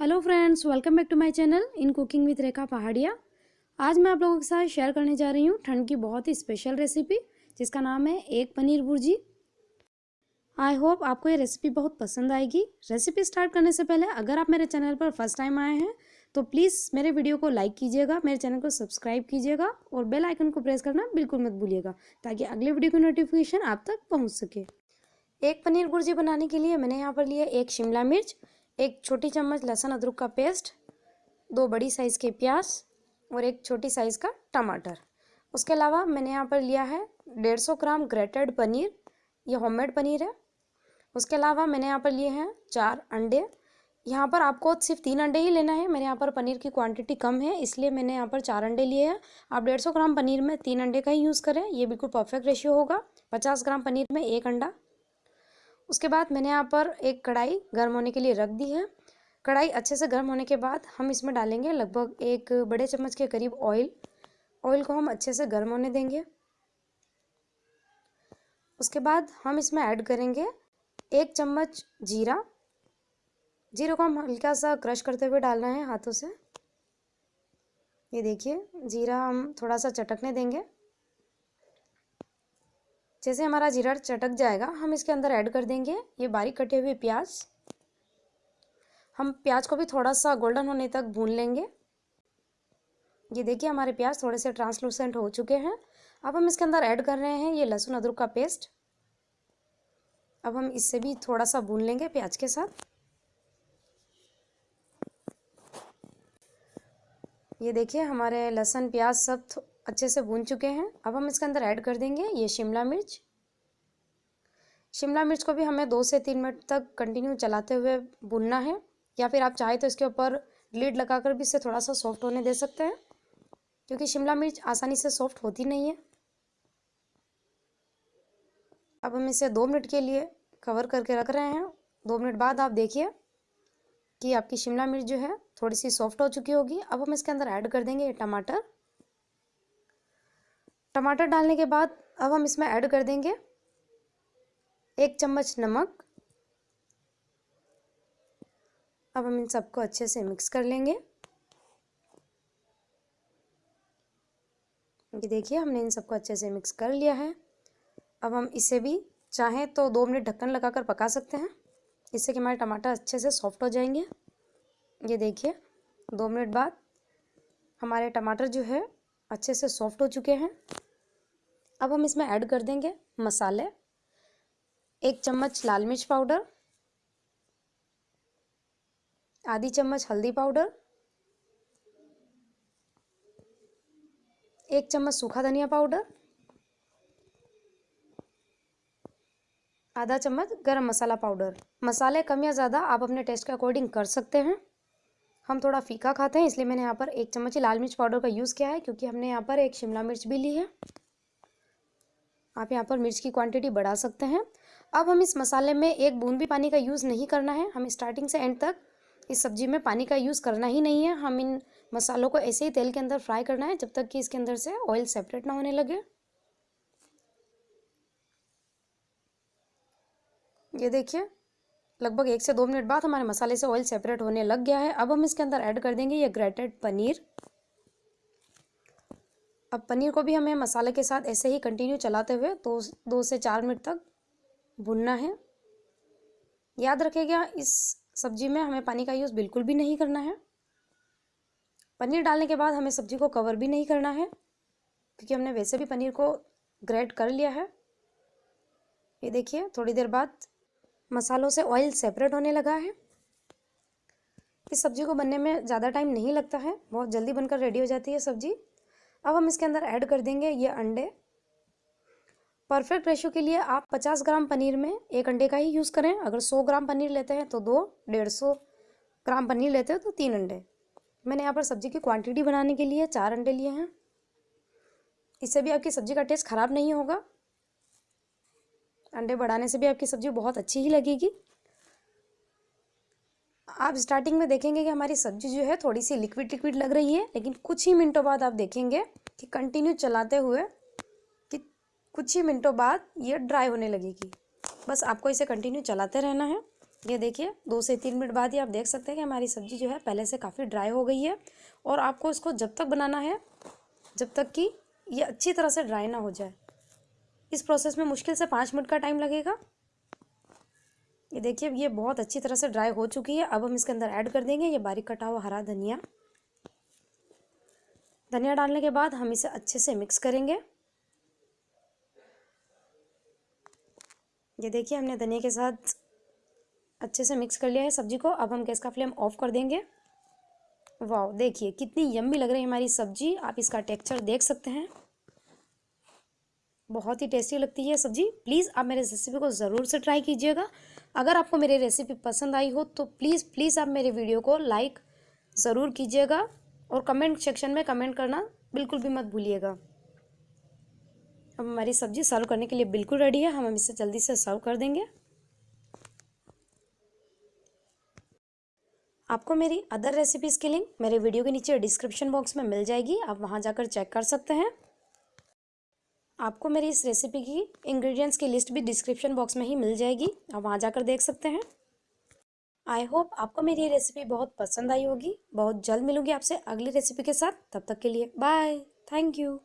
Hello friends welcome back to my channel in cooking with Rekha Pahadiya आज मैं आप लोगों के साथ शेयर करने जा रही हूँ ठंड की बहुत ही स्पेशल रेसिपी जिसका नाम है एक पनीर भुर्जी। आई होप आपको ये रेसिपी बहुत पसंद आएगी। रेसिपी स्टार्ट करने से पहले अगर आप मेरे चैनल पर फ़र्स्ट टाइम आए हैं तो प्लीज़ मेरे वीडियो को लाइक कीजिएगा, मेरे चैनल को सब्सक्राइब कीजिएगा और बेल आइकन को प्रेस करना बिल्कुल मत भूलिएगा, ताकि अगले वीडियो की नोटिफिकेशन आप तक पहुँच सके। एक पनीर भुर्जी बनाने के लिए मैंने यहाँ पर लिया एक शिमला मिर्च एक छोटी चम्मच लहसुन अदरक का पेस्ट, दो बड़ी साइज़ के प्याज और एक छोटी साइज़ का टमाटर। उसके अलावा मैंने यहाँ पर लिया है डेढ़ सौ ग्राम ग्रेटेड पनीर, ये होममेड पनीर है। उसके अलावा मैंने यहाँ पर लिए हैं चार अंडे। यहाँ पर आपको सिर्फ़ तीन अंडे ही लेना है, मेरे यहाँ पर पनीर की क्वांटिटी कम है, इसलिए मैंने यहाँ पर चार अंडे लिए हैं। आप डेढ़ सौ ग्राम पनीर में तीन अंडे का ही यूज़ करें, ये बिल्कुल परफेक्ट रेशियो होगा। पचास ग्राम पनीर में एक अंडा उसके बाद मैंने यहाँ पर एक कढ़ाई गर्म होने के लिए रख दी है। कढ़ाई अच्छे से गर्म होने के बाद हम इसमें डालेंगे लगभग एक बड़े चम्मच के करीब ऑयल। ऑयल को हम अच्छे से गर्म होने देंगे। उसके बाद हम इसमें ऐड करेंगे एक चम्मच जीरा। ज़ीरो को हम हल्का सा क्रश करते हुए डालना है हाथों से। ये देखिए, जीरा हम थोड़ा सा चटकने देंगे। जैसे हमारा जीरा चटक जाएगा, हम इसके अंदर ऐड कर देंगे ये बारीक कटे हुए प्याज। हम प्याज को भी थोड़ा सा गोल्डन होने तक भून लेंगे। ये देखिए हमारे प्याज थोड़े से ट्रांसलूसेंट हो चुके हैं। अब हम इसके अंदर ऐड कर रहे हैं ये लहसुन अदरक का पेस्ट अब हम इससे भी थोड़ा सा भून लेंगे प्याज के साथ। ये देखिए हमारे लहसुन प्याज सब अच्छे से भून चुके हैं। अब हम इसके अंदर ऐड कर देंगे ये शिमला मिर्च। शिमला मिर्च को भी हमें दो से तीन मिनट तक कंटिन्यू चलाते हुए भूनना है। या फिर आप चाहे तो इसके ऊपर लीड लगाकर भी इसे थोड़ा सा सॉफ्ट होने दे सकते हैं, क्योंकि शिमला मिर्च आसानी से सॉफ्ट होती नहीं है। अब हम इसे दो मिनट के लिए कवर करके रख रहे हैं। दो मिनट बाद आप देखिए कि आपकी शिमला मिर्च जो है थोड़ी सी सॉफ्ट हो चुकी होगी। अब हम इसके अंदर ऐड कर देंगे ये टमाटर। टमाटर डालने के बाद अब हम इसमें ऐड कर देंगे एक चम्मच नमक। अब हम इन सबको अच्छे से मिक्स कर लेंगे। ये देखिए, हमने इन सबको अच्छे से मिक्स कर लिया है। अब हम इसे भी चाहें तो दो मिनट ढक्कन लगाकर पका सकते हैं। इससे कि हमारे टमाटर अच्छे से सॉफ्ट हो जाएँगे। ये देखिए, दो मिनट बाद हमारे टमाटर जो है अच्छे से सॉफ्ट हो चुके हैं। अब हम इसमें ऐड कर देंगे मसाले। एक चम्मच लाल मिर्च पाउडर। आधी चम्मच हल्दी पाउडर। एक चम्मच सूखा धनिया पाउडर। आधा चम्मच गरम मसाला पाउडर। मसाले कम या ज़्यादा आप अपने टेस्ट के अकॉर्डिंग कर सकते हैं। हम थोड़ा फीका खाते हैं, इसलिए मैंने यहाँ पर एक चम्मच लाल मिर्च पाउडर का यूज़ किया है, क्योंकि हमने यहाँ पर एक शिमला मिर्च भी ली है। आप यहाँ पर मिर्च की क्वांटिटी बढ़ा सकते हैं। अब हम इस मसाले में एक बूंद भी पानी का यूज़ नहीं करना है। हमें स्टार्टिंग से एंड तक इस सब्ज़ी में पानी का यूज़ करना ही नहीं है। हम इन मसालों को ऐसे ही तेल के अंदर फ्राई करना है, जब तक कि इसके अंदर से ऑयल सेपरेट ना होने लगे। ये देखिए लगभग एक से दो मिनट बाद हमारे मसाले से ऑयल सेपरेट होने लग गया है। अब हम इसके अंदर ऐड कर देंगे ये ग्रेटेड पनीर। अब पनीर को भी हमें मसाले के साथ ऐसे ही कंटिन्यू चलाते हुए दो दो से चार मिनट तक भुनना है। याद रखेगा, इस सब्ज़ी में हमें पानी का यूज़ बिल्कुल भी नहीं करना है। पनीर डालने के बाद हमें सब्ज़ी को कवर भी नहीं करना है, क्योंकि हमने वैसे भी पनीर को ग्रेट कर लिया है। ये देखिए, थोड़ी देर बाद मसालों से ऑयल सेपरेट होने लगा है। इस सब्ज़ी को बनने में ज़्यादा टाइम नहीं लगता है। बहुत जल्दी बनकर रेडी हो जाती है सब्ज़ी। अब हम इसके अंदर ऐड कर देंगे ये अंडे। परफेक्ट रेशो के लिए आप 50 ग्राम पनीर में एक अंडे का ही यूज़ करें। अगर 100 ग्राम पनीर लेते हैं तो दो, डेढ़ सौ ग्राम पनीर लेते हैं तो तीन अंडे। मैंने यहाँ पर सब्ज़ी की क्वांटिटी बनाने के लिए चार अंडे लिए हैं। इससे भी आपकी सब्ज़ी का टेस्ट ख़राब नहीं होगा। अंडे बढ़ाने से भी आपकी सब्ज़ी बहुत अच्छी ही लगेगी। आप स्टार्टिंग में देखेंगे कि हमारी सब्ज़ी जो है थोड़ी सी लिक्विड लिक्विड लग रही है, लेकिन कुछ ही मिनटों बाद आप देखेंगे कि कंटिन्यू चलाते हुए कि कुछ ही मिनटों बाद ये ड्राई होने लगेगी। बस आपको इसे कंटिन्यू चलाते रहना है। ये देखिए, दो से तीन मिनट बाद ही आप देख सकते हैं कि हमारी सब्ज़ी जो है पहले से काफ़ी ड्राई हो गई है और आपको इसको जब तक बनाना है, जब तक कि ये अच्छी तरह से ड्राई ना हो जाए। इस प्रोसेस में मुश्किल से पाँच मिनट का टाइम लगेगा। ये देखिए, अब ये बहुत अच्छी तरह से ड्राई हो चुकी है। अब हम इसके अंदर ऐड कर देंगे। ये बारीक कटा हुआ हरा धनिया। धनिया डालने के बाद हम इसे अच्छे से मिक्स करेंगे। ये देखिए, हमने धनिया के साथ अच्छे से मिक्स कर लिया है सब्ज़ी को। अब हम गैस का फ्लेम ऑफ़ कर देंगे। वाह देखिए, कितनी यम्मी लग रही है हमारी सब्ज़ी। आप इसका टेक्सचर देख सकते हैं। बहुत ही टेस्टी लगती है सब्ज़ी। प्लीज़ आप मेरे रेसिपी को ज़रूर से ट्राई कीजिएगा। अगर आपको मेरी रेसिपी पसंद आई हो तो प्लीज़ प्लीज़ आप मेरे वीडियो को लाइक ज़रूर कीजिएगा और कमेंट सेक्शन में कमेंट करना बिल्कुल भी मत भूलिएगा। अब हमारी सब्ज़ी सर्व करने के लिए बिल्कुल रेडी है। हम इसे जल्दी से सर्व कर देंगे। आपको मेरी अदर रेसिपीज़ की लिंक मेरे वीडियो के नीचे डिस्क्रिप्शन बॉक्स में मिल जाएगी। आप वहाँ जाकर चेक कर सकते हैं। आपको मेरी इस रेसिपी की इंग्रेडिएंट्स की लिस्ट भी डिस्क्रिप्शन बॉक्स में ही मिल जाएगी। आप वहाँ जाकर देख सकते हैं। आई होप आपको मेरी ये रेसिपी बहुत पसंद आई होगी। बहुत जल्द मिलूँगी आपसे अगली रेसिपी के साथ। तब तक के लिए बाय थैंक यू